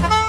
Bye.